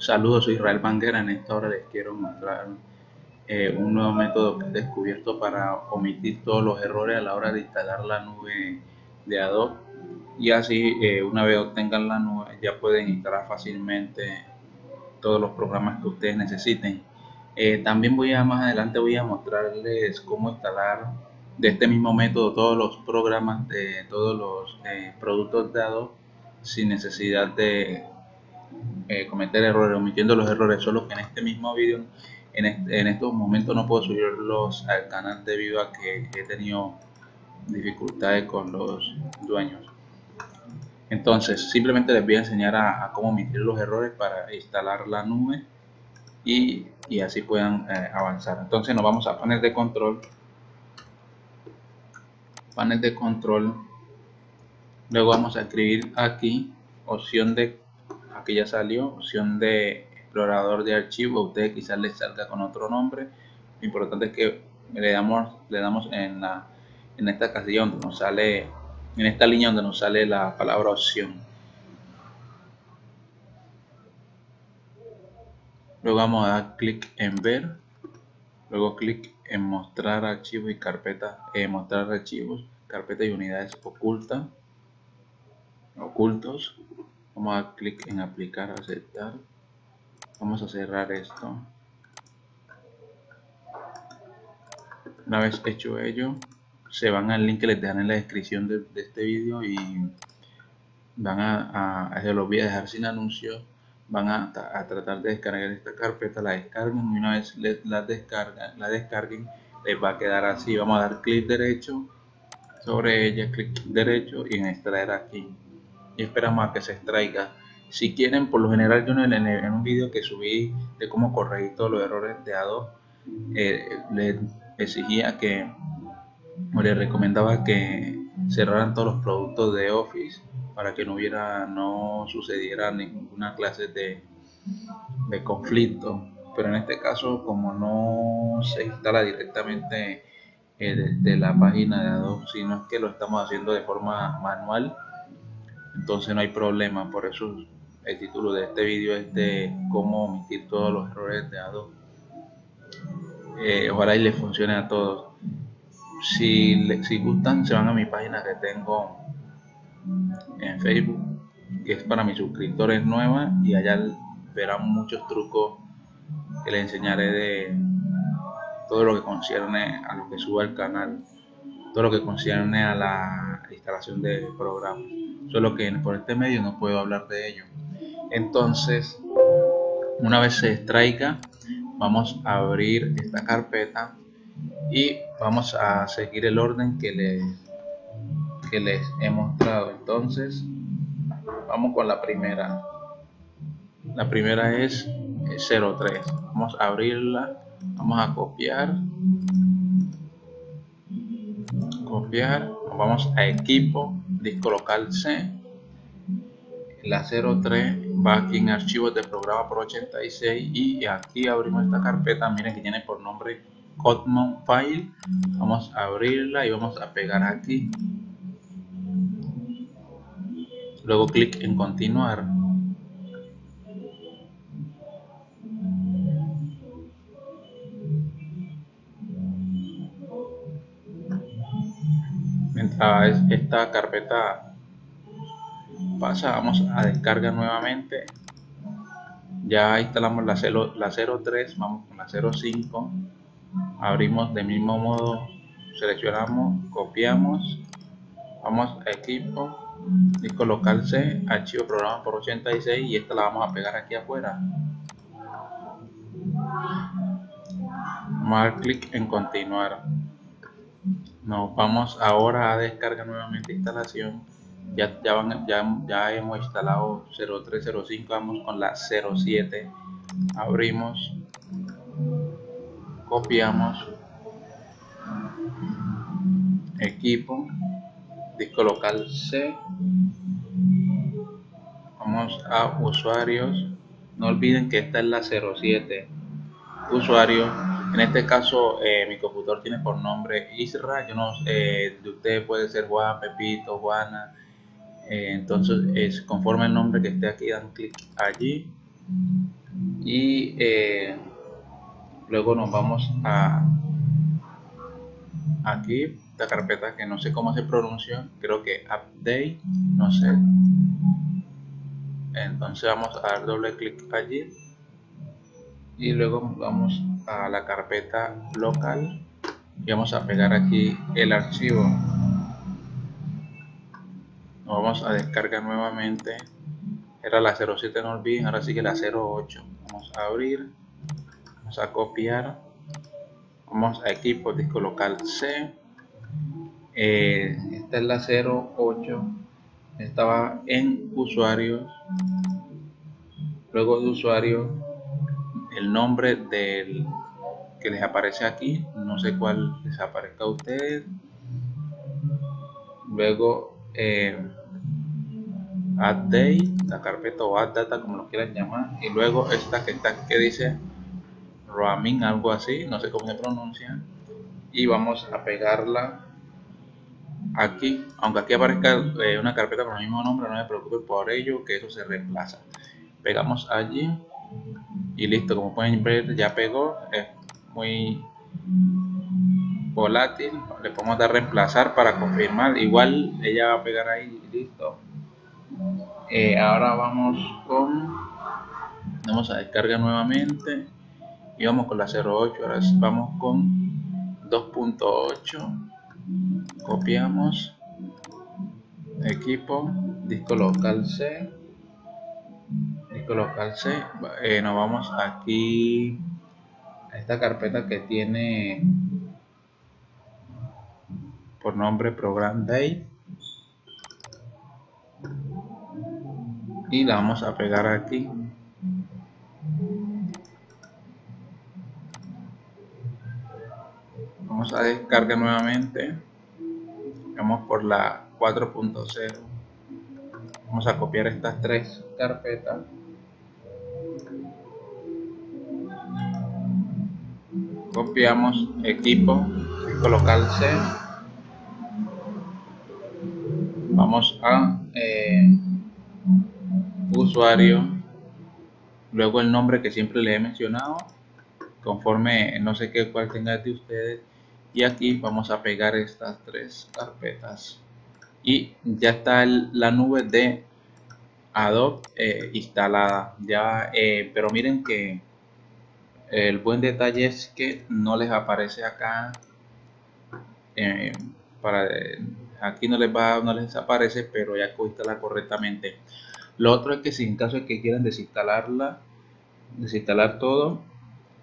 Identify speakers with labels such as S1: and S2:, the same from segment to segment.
S1: Saludos, soy Israel Banguera. En esta hora les quiero mostrar eh, un nuevo método que he descubierto para omitir todos los errores a la hora de instalar la nube de Adobe. Y así, eh, una vez obtengan la nube, ya pueden instalar fácilmente todos los programas que ustedes necesiten. Eh, también voy a más adelante voy a mostrarles cómo instalar de este mismo método todos los programas de todos los productos de Adobe sin necesidad de eh, cometer errores, omitiendo los errores, solo que en este mismo vídeo, en, estos momentos no puedo subirlos al canal debido a que he tenido dificultades con los dueños. Entonces, simplemente les voy a enseñar a, cómo omitir los errores para instalar la nube y, así puedan eh, avanzar. Entonces nos vamos a panel de control, panel de control, luego vamos a escribir aquí opción de aquí ya salió opción de explorador de archivo usted quizás les salga con otro nombre. Lo importante es que le damos le damos en la en esta casilla donde nos sale en esta línea donde nos sale la palabra opción. Luego vamos a dar clic en ver luego clic en mostrar archivos y carpetas eh, mostrar archivos carpetas y unidades ocultas ocultos vamos a clic en aplicar aceptar. Vamos a cerrar esto. Una vez hecho ello se van al link que les dejan en la descripción de, este vídeo y van a, se los voy a dejar sin anuncio. Van a, tratar de descargar esta carpeta la descarguen. Y una vez la descargan la descarguen les va a quedar así. Vamos a dar clic derecho sobre ella clic derecho y en extraer aquí y esperamos a que se extraiga. Si quieren, por lo general yo en, un vídeo que subí de cómo corregir todos los errores de Adobe, eh, le exigía que, o le recomendaba que cerraran todos los productos de Office para que no hubiera, no sucediera ninguna clase de, de conflicto. Pero en este caso, como no se instala directamente eh, la página de Adobe, sino es que lo estamos haciendo de forma manual, entonces no hay problema. Por eso el título de este vídeo es de cómo omitir todos los errores de Adobe eh, ojalá y les funcione a todos. Si, si gustan se van a mi página que tengo en Facebook que es para mis suscriptores nuevas y allá verán muchos trucos que les enseñaré de todo lo que concierne a lo que suba al canal todo lo que concierne a la instalación de programas solo que por este medio no puedo hablar de ello. Entonces una vez se extraiga vamos a abrir esta carpeta y vamos a seguir el orden que les que les he mostrado. Entonces vamos con la primera. La primera es 03 vamos a abrirla vamos a copiar. Copiar vamos a equipo disco local C. La 03 va aquí en archivos de programa por 86 y aquí abrimos esta carpeta. Miren que tiene por nombre Codmon File. Vamos a abrirla y vamos a pegar aquí. Luego clic en continuar. Esta carpeta pasa vamos a descargar nuevamente. Ya instalamos la, 0, la 03 vamos con la 05 abrimos de mismo modo seleccionamos copiamos vamos a equipo disco local C archivo programa por 86 y esta la vamos a pegar aquí afuera. Vamos a dar clic en continuar nos vamos ahora a descargar nuevamente instalación. Ya, ya, van, ya, ya hemos instalado 0305 vamos con la 07 abrimos copiamos equipo disco local C. Vamos a usuarios. No olviden que esta es la 07 usuario en este caso, eh, mi computador tiene por nombre Isra. Yo no eh, de usted puede ser Juan, Pepito, Juana. Eh, entonces, es conforme el nombre que esté aquí, dan clic allí. y eh, luego nos vamos a aquí esta carpeta que no sé cómo se pronuncia creo que update no sé entonces vamos a dar doble clic allí y luego vamos a la carpeta local y vamos a pegar aquí el archivo. Vamos a descargar nuevamente. Era la 07 no olviden ahora sí que la 08 vamos a abrir vamos a copiar. Vamos a equipo disco local C. Eh, esta es la 08 estaba en usuarios luego de usuario el nombre del que les aparece aquí. No sé cuál les aparezca a ustedes. Luego eh, add day la carpeta o add data como lo quieran llamar. Y luego esta que está que dice roaming algo así. No sé cómo se pronuncia. Y vamos a pegarla aquí. Aunque aquí aparezca eh, una carpeta con el mismo nombre no me preocupe por ello que eso se reemplaza. Pegamos allí y listo como pueden ver ya pegó es muy volátil le podemos dar reemplazar para confirmar igual ella va a pegar ahí y listo. Eh, ahora vamos con vamos a descargar nuevamente y vamos con la 08 ahora vamos con 2.8 copiamos equipo disco local C disco local C eh, nos vamos aquí a esta carpeta que tiene por nombre program day. Y la vamos a pegar aquí. Vamos a descargar nuevamente. Vamos por la 4.0 vamos a copiar estas tres carpetas copiamos equipo disco local C. Vamos a eh, usuario, luego el nombre que siempre le he mencionado, conforme no sé qué cuál tenga de ustedes, y aquí vamos a pegar estas tres carpetas. Y ya está la nube de Adobe eh, instalada. Ya eh, pero miren que el buen detalle es que no les aparece acá eh, para aquí no les va no les aparece pero ya instala correctamente. Lo otro es que si en caso de que quieran desinstalarla, desinstalar todo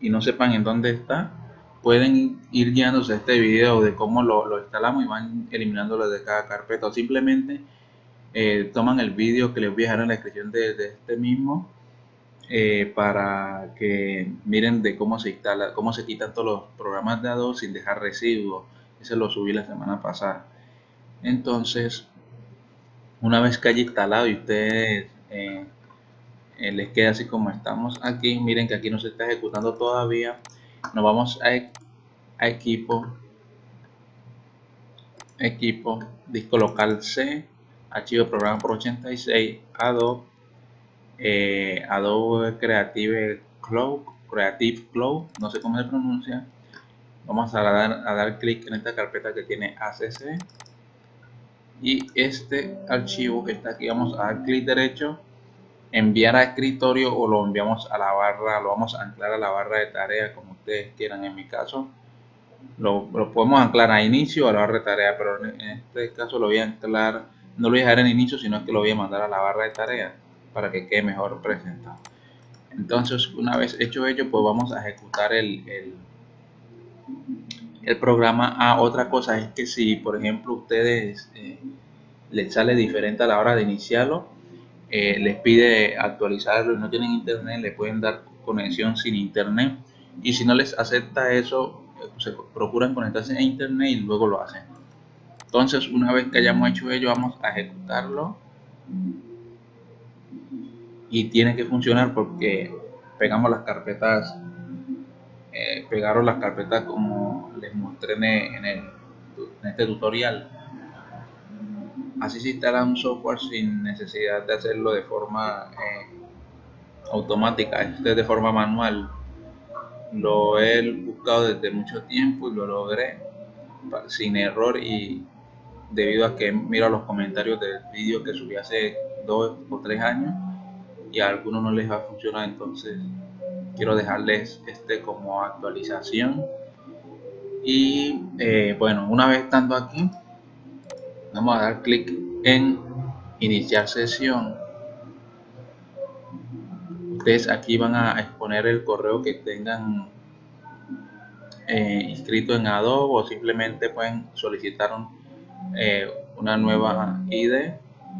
S1: y no sepan en dónde está, pueden ir guiándose a este video de cómo lo, instalamos y van eliminándolo de cada carpeta. O simplemente eh, toman el vídeo que les voy a dejar en la descripción de, este mismo eh, para que miren de cómo se instala, cómo se quitan todos los programas de Adobe sin dejar residuos. Ese lo subí la semana pasada. Entonces, una vez que haya instalado y ustedes eh, eh, les queda así como estamos aquí miren que aquí no se está ejecutando todavía nos vamos a, equipo equipo disco local C archivo programa por 86 Adobe eh, Adobe Creative Cloud Creative Cloud no sé cómo se pronuncia. Vamos a dar, a dar clic en esta carpeta que tiene ACC y este archivo que está aquí vamos a dar clic derecho enviar a escritorio o lo enviamos a la barra lo vamos a anclar a la barra de tarea como ustedes quieran en mi caso. Lo, podemos anclar a inicio o a la barra de tarea pero en este caso lo voy a anclar no lo voy a dejar en inicio sino que lo voy a mandar a la barra de tarea para que quede mejor presentado entonces una vez hecho ello pues vamos a ejecutar el, el programa. Ah, otra cosa es que si, por ejemplo, ustedes eh, les sale diferente a la hora de iniciarlo, eh, les pide actualizarlo y no tienen internet, le pueden dar conexión sin internet. Y si no les acepta eso, se procuran conectarse a internet y luego lo hacen. Entonces, una vez que hayamos hecho ello, vamos a ejecutarlo. Y tiene que funcionar porque pegamos las carpetas eh, pegaron las carpetas como les mostré en, este tutorial. Así se instala un software sin necesidad de hacerlo de forma eh, automática, este de forma manual. Lo he buscado desde mucho tiempo y lo logré sin error y debido a que miro los comentarios del vídeo que subí hace dos o tres años y a algunos no les va a funcionar entonces quiero dejarles este como actualización. Y eh, bueno una vez estando aquí vamos a dar clic en iniciar sesión. Ustedes aquí van a exponer el correo que tengan eh, inscrito en Adobe o simplemente pueden solicitar eh, una nueva ID,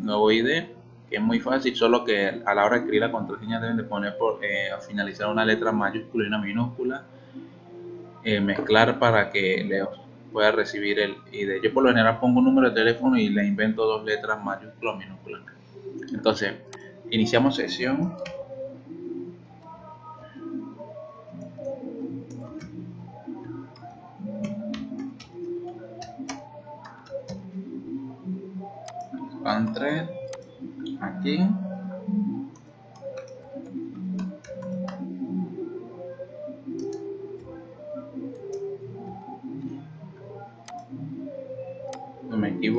S1: nuevo ID, es muy fácil, solo que a la hora de escribir la contraseña deben de poner por eh, finalizar una letra mayúscula y una minúscula, mezclar para que le pueda recibir el ID. Yo por lo general pongo un número de teléfono y le invento dos letras mayúsculas o minúsculas. Entonces, iniciamos sesión.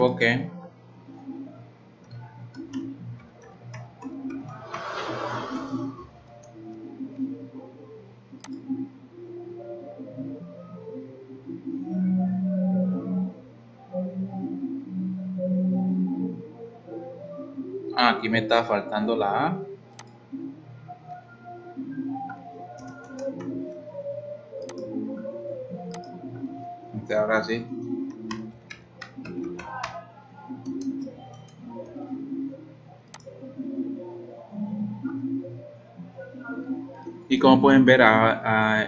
S1: Equivoqué Ah, aquí me está faltando la A. Este ahora sí. Y como pueden ver,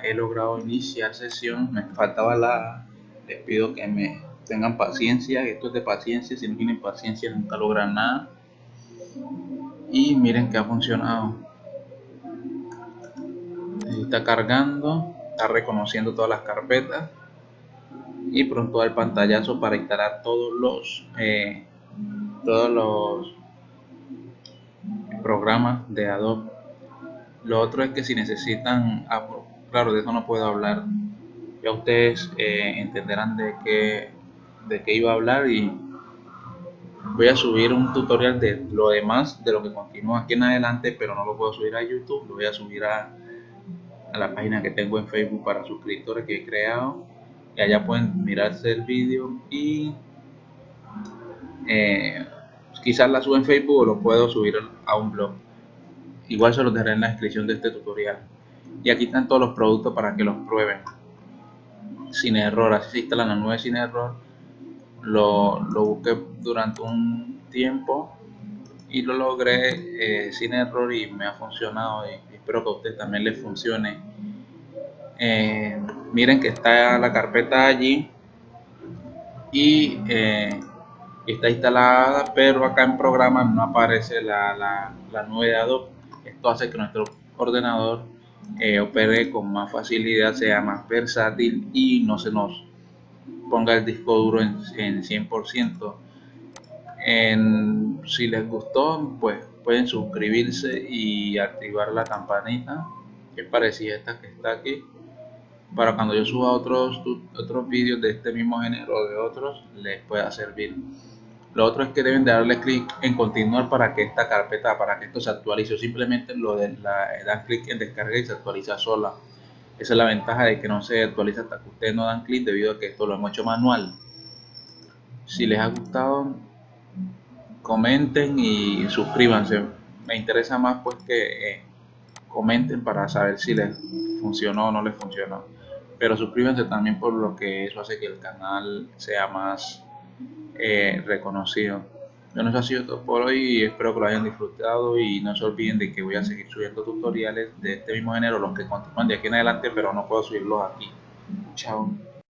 S1: he logrado iniciar sesión. Me faltaba la. Les pido que me tengan paciencia. Esto es de paciencia. Si no tienen paciencia, nunca logran nada y miren que ha funcionado está cargando está reconociendo todas las carpetas y pronto el pantallazo para instalar todos los eh, todos los programas de Adobe lo otro es que si necesitan claro de eso no puedo hablar. Ya ustedes eh, entenderán de qué de qué iba a hablar y voy a subir un tutorial de lo demás de lo que continúa aquí en adelante pero no lo puedo subir a youtube. Lo voy a subir a, la página que tengo en facebook para suscriptores que he creado. Y allá pueden mirarse el vídeo y eh, quizás la subo en facebook o lo puedo subir a un blog igual se los dejaré en la descripción de este tutorial. Y aquí están todos los productos para que los prueben. Sin error así se instalan la nube sin error. Lo, lo busqué durante un tiempo y lo logré eh, sin error y me ha funcionado y espero que a usted también les funcione. Eh, miren que está la carpeta allí y eh, está instalada pero acá en programa no aparece la, la, la nube de Adobe esto hace que nuestro ordenador opere con más facilidad sea más versátil y no se nos ponga el disco duro en, 100%. En, si les gustó, pues pueden suscribirse y activar la campanita, que es parecida esta que está aquí, para cuando yo suba otros, otros vídeos de este mismo género o de otros, les pueda servir. Lo otro es que deben de darle clic en continuar para que esta carpeta, para que esto se actualice. Simplemente lo de la, dar clic en descargar y se actualiza sola. Esa es la ventaja de que no se actualiza hasta que ustedes no dan clic debido a que esto lo hemos hecho manual. Si les ha gustado, comenten y suscríbanse. Me interesa más pues que eh, comenten para saber si les funcionó o no les funcionó. Pero suscríbanse también por lo que eso hace que el canal sea más eh, reconocido. Bueno, eso ha sido todo por hoy y espero que lo hayan disfrutado y no se olviden de que voy a seguir subiendo tutoriales de este mismo género, los que continúan de aquí en adelante, pero no puedo subirlos aquí. Chao.